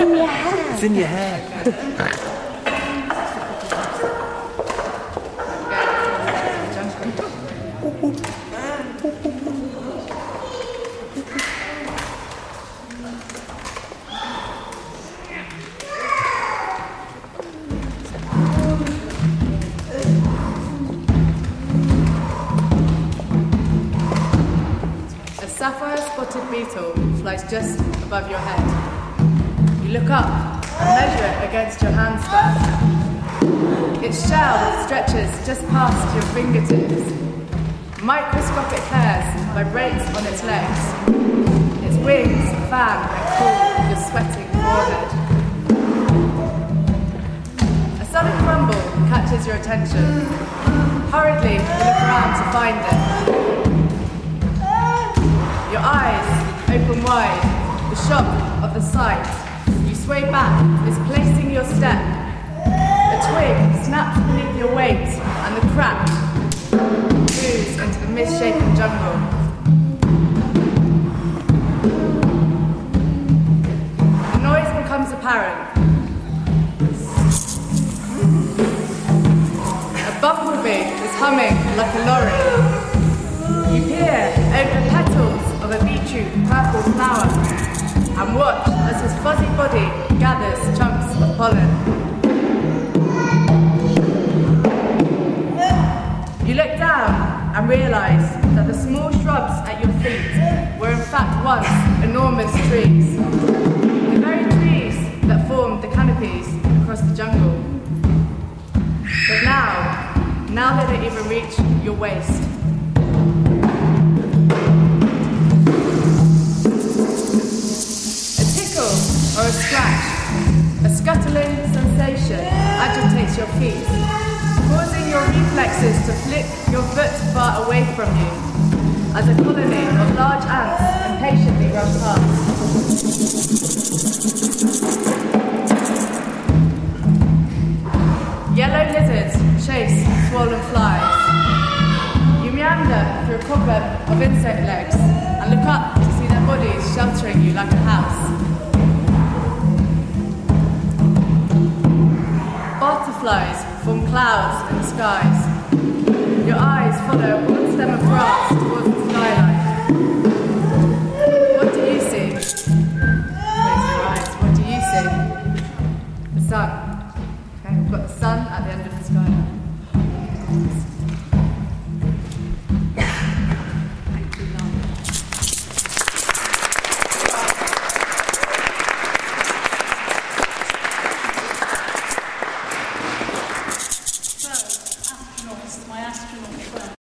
in your hair. It's in your hair. A sapphire spotted beetle flies just above your head. Look up and measure it against your handspan. Its shell stretches just past your fingertips. Microscopic hairs vibrate on its legs. Its wings fan and cool your sweating forehead. A sudden rumble catches your attention. Hurriedly, you look around to find it. Your eyes open wide, the shock of the sight. Sway back, misplacing your step. A twig snaps beneath your weight, and the crack moves into the misshapen jungle. The noise becomes apparent. A bumblebee is humming like a lorry. You peer over the petals of a beetroot purple flower and watch as his fuzzy body gathers chunks of pollen. You look down and realize that the small shrubs at your feet were in fact once enormous trees. The very trees that formed the canopies across the jungle. But now, now they don't even reach your waist. Your feet, causing your reflexes to flick your foot far away from you as a colony of large ants impatiently run past. Yellow lizards chase swollen flies. You meander through a cobweb of insect legs and look up to see their bodies sheltering you like a house. flies from clouds and skies. Your eyes follow one stem of grass towards the skyline. What do you see? Close your eyes. What do you see? The sun. Okay, we've got the sun at the end of the skyline.